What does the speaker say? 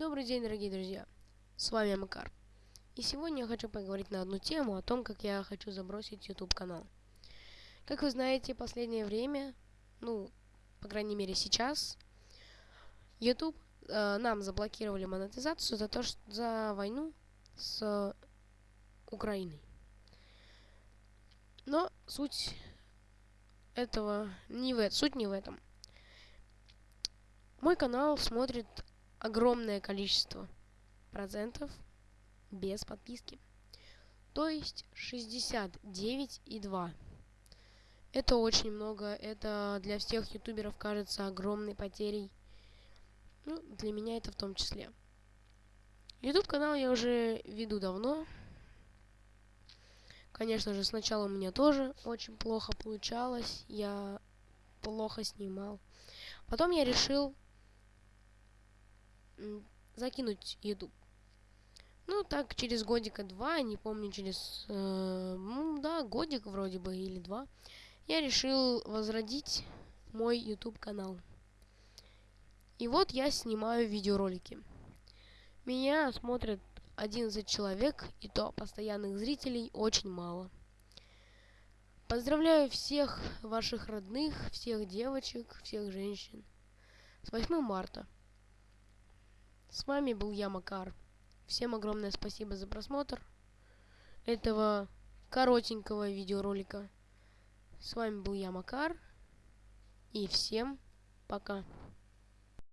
Добрый день, дорогие друзья! С вами Макар. И сегодня я хочу поговорить на одну тему о том, как я хочу забросить YouTube канал. Как вы знаете, последнее время, ну, по крайней мере сейчас, YouTube э, нам заблокировали монетизацию за то, что за войну с Украиной. Но суть этого не в суть не в этом. Мой канал смотрит огромное количество процентов без подписки. То есть 69,2. Это очень много. Это для всех ютуберов кажется огромной потерей. Ну, для меня это в том числе. YouTube канал я уже веду давно. Конечно же, сначала у меня тоже очень плохо получалось. Я плохо снимал. Потом я решил закинуть YouTube. Ну, так, через годика два, не помню, через, э, ну, да, годик вроде бы, или два, я решил возродить мой YouTube канал. И вот я снимаю видеоролики. Меня смотрят 11 человек, и то постоянных зрителей очень мало. Поздравляю всех ваших родных, всех девочек, всех женщин. С 8 марта. С вами был я, Макар. Всем огромное спасибо за просмотр этого коротенького видеоролика. С вами был я, Макар. И всем пока.